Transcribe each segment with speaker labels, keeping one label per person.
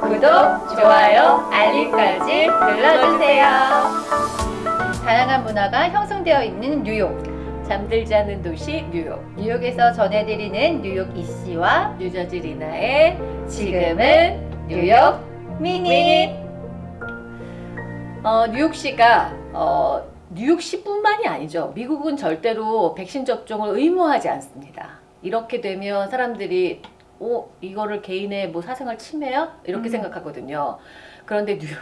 Speaker 1: 구독, 좋아요, 알림까지 눌러주세요.
Speaker 2: 다양한 문화가 형성되어 있는 뉴욕.
Speaker 1: 잠들지 않는 도시 뉴욕.
Speaker 2: 뉴욕에서 전해드리는 뉴욕 이씨와
Speaker 1: 뉴저지 리나의 지금은 뉴욕 미닛. 어, 뉴욕시가 어, 뉴욕시뿐만이 아니죠. 미국은 절대로 백신 접종을 의무화하지 않습니다. 이렇게 되면 사람들이 어, 이거를 개인의 뭐 사생활 침해야? 이렇게
Speaker 2: 음.
Speaker 1: 생각하거든요. 그런데 뉴욕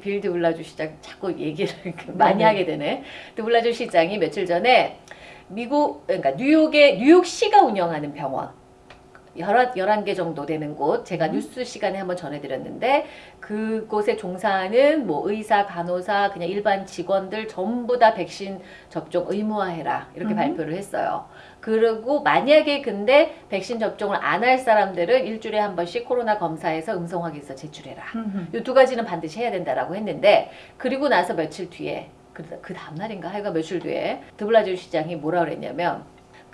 Speaker 1: 빌 드블라주 시장 자꾸 얘기를 많이
Speaker 2: 네네.
Speaker 1: 하게 되네. 드블라주 시장이 며칠 전에 미국 그러니까 뉴욕의 뉴욕시가 운영하는 병원 11, 11개 정도 되는 곳 제가
Speaker 2: 음.
Speaker 1: 뉴스 시간에 한번 전해드렸는데 그곳에 종사하는 뭐 의사, 간호사, 그냥 일반 직원들 전부 다 백신 접종 의무화해라 이렇게
Speaker 2: 음.
Speaker 1: 발표를 했어요. 그리고 만약에 근데 백신 접종을 안 할 사람들은 일주일에 한 번씩 코로나 검사해서 음성 확인서 제출해라. 이 두 가지는 반드시 해야 된다라고 했는데 그리고 나서 며칠 뒤에 그, 그 다음날인가 하여간 며칠 뒤에 드블라주 시장이 뭐라 그랬냐면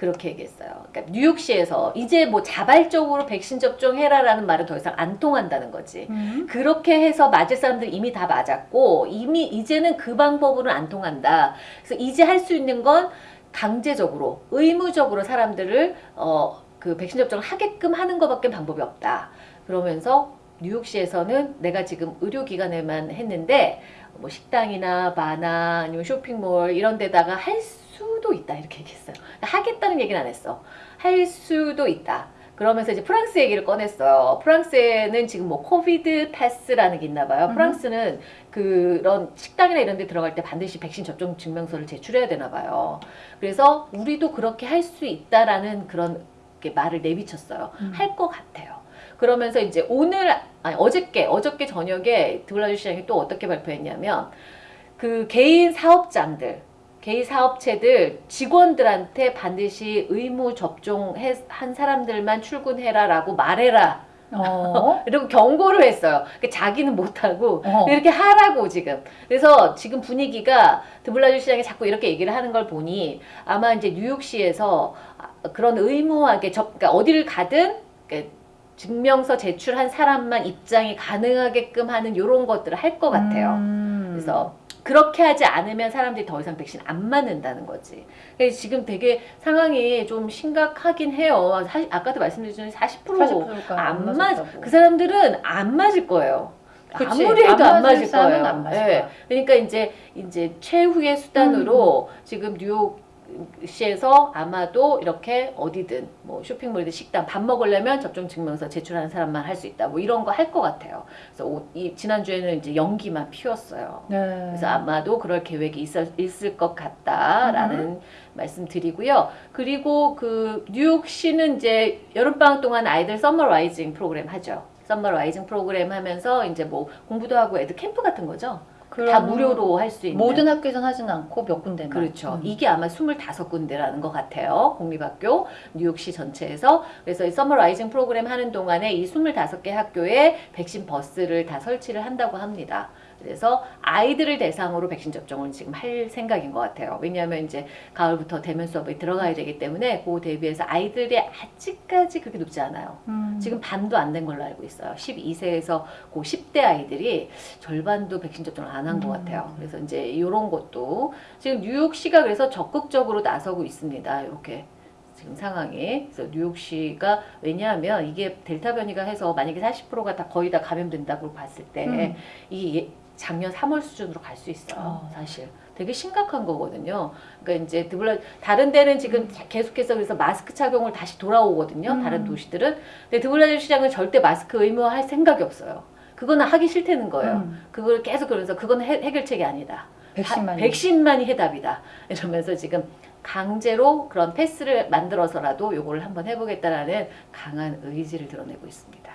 Speaker 1: 그렇게 얘기했어요. 그러니까 뉴욕시에서 이제 뭐 자발적으로 백신 접종해라라는 말은 더 이상 안 통한다는 거지.
Speaker 2: 음.
Speaker 1: 그렇게 해서 맞을 사람들 이미 다 맞았고 이미 이제는 그 방법으로는 안 통한다. 그래서 이제 할 수 있는 건 강제적으로 의무적으로 사람들을 어 그 백신 접종을 하게끔 하는 것밖에 방법이 없다. 그러면서 뉴욕시에서는 내가 지금 의료기관에만 했는데 뭐 식당이나 바나 아니면 쇼핑몰 이런 데다가 할 수도 있다 이렇게 얘기했어요. 하겠다는 얘기는 안 했어. 할 수도 있다. 그러면서 이제 프랑스 얘기를 꺼냈어요. 프랑스에는 지금 뭐 코비드 패스라는 게 있나 봐요.
Speaker 2: 음.
Speaker 1: 프랑스는 그런 식당이나 이런 데 들어갈 때 반드시 백신 접종 증명서를 제출해야 되나 봐요. 그래서 우리도 그렇게 할 수 있다라는 그런 게 말을 내비쳤어요.
Speaker 2: 음.
Speaker 1: 할것 같아요. 그러면서 이제 오늘 아니 어저께 어저께 저녁에 드블라주 시장이 또 어떻게 발표했냐면 그 개인 사업장들 개인 사업체들 직원들한테 반드시 의무 접종한 사람들만 출근해라 라고 말해라.
Speaker 2: 어.
Speaker 1: 이러고 경고를 했어요. 그러니까 자기는 못하고
Speaker 2: 어.
Speaker 1: 이렇게 하라고 지금. 그래서 지금 분위기가 드블라주 시장이 자꾸 이렇게 얘기를 하는 걸 보니 아마 이제 뉴욕시에서 아, 그런 의무하게 접, 그러니까 어디를 가든 그러니까 증명서 제출한 사람만 입장이 가능하게끔 하는 이런 것들을 할 것 같아요.
Speaker 2: 음.
Speaker 1: 그래서 그렇게 하지 않으면 사람들이 더 이상 백신 안 맞는다는 거지. 지금 되게 상황이 좀 심각하긴 해요. 사실 아까도 말씀드렸지만 40%,
Speaker 2: 40%가
Speaker 1: 안 맞,
Speaker 2: 맞았다고.
Speaker 1: 그 사람들은 안 맞을 거예요.
Speaker 2: 그치.
Speaker 1: 아무리 해도
Speaker 2: 안
Speaker 1: 안
Speaker 2: 맞을
Speaker 1: 거예요.
Speaker 2: 안 맞을. 음.
Speaker 1: 그러니까 이제 이제 최후의 수단으로 지금 뉴욕 시에서 아마도 이렇게 어디든 뭐 쇼핑몰이든 식당 밥 먹으려면 접종 증명서 제출하는 사람만 할 수 있다 뭐 이런 거 할 것 같아요. 그래서 오- 이 지난주에는 이제 연기만 피웠어요.
Speaker 2: 네.
Speaker 1: 그래서 아마도 그럴 계획이 있을, 있을 것 같다라는
Speaker 2: 음.
Speaker 1: 말씀 드리고요. 그리고 그 뉴욕시는 이제 여름방학 동안 아이들 Summer Rising 프로그램 하죠. Summer Rising 프로그램 하면서 이제 뭐 공부도 하고 애들 캠프 같은 거죠. 다 무료로 할 수 있는.
Speaker 2: 모든 학교에선 하진 않고 몇 군데만.
Speaker 1: 그렇죠.
Speaker 2: 음.
Speaker 1: 이게 아마 25군데라는 것 같아요. 공립학교, 뉴욕시 전체에서. 그래서 이 Summer Rising 프로그램 하는 동안에 이 25개 학교에 백신 버스를 다 설치를 한다고 합니다. 그래서 아이들을 대상으로 백신 접종을 지금 할 생각인 것 같아요. 왜냐하면 이제 가을부터 대면 수업에 들어가야 되기 때문에 그 대비해서 아이들이 아직까지 그렇게 높지 않아요.
Speaker 2: 음.
Speaker 1: 지금 반도 안 된 걸로 알고 있어요. 12세에서 그 10대 아이들이 절반도 백신 접종을 안 한것
Speaker 2: 음.
Speaker 1: 같아요. 그래서 이제 이런 것도 지금 뉴욕시가 그래서 적극적으로 나서고 있습니다. 이렇게 지금 상황이. 그래서 뉴욕시가 왜냐하면 이게 델타 변이가 해서 만약에 40%가 다 거의 다 감염된다고 봤을 때
Speaker 2: 음.
Speaker 1: 이 작년 3월 수준으로 갈 수 있어요.
Speaker 2: 어.
Speaker 1: 사실. 되게 심각한 거거든요. 그러니까 이제 드블라 다른 데는 지금 계속해서 그래서 마스크 착용을 다시 돌아오거든요.
Speaker 2: 음.
Speaker 1: 다른 도시들은. 근데 드블라주 시장은 절대 마스크 의무화할 생각이 없어요. 그거는 하기 싫다는 거예요.
Speaker 2: 음.
Speaker 1: 그걸 계속 그러면서 그건 해, 해결책이 아니다.
Speaker 2: 백신만.
Speaker 1: 하- 백신만이 해답이다. 이러면서 지금 강제로 그런 패스를 만들어서라도 요거를 한번 해보겠다라는 강한 의지를 드러내고 있습니다.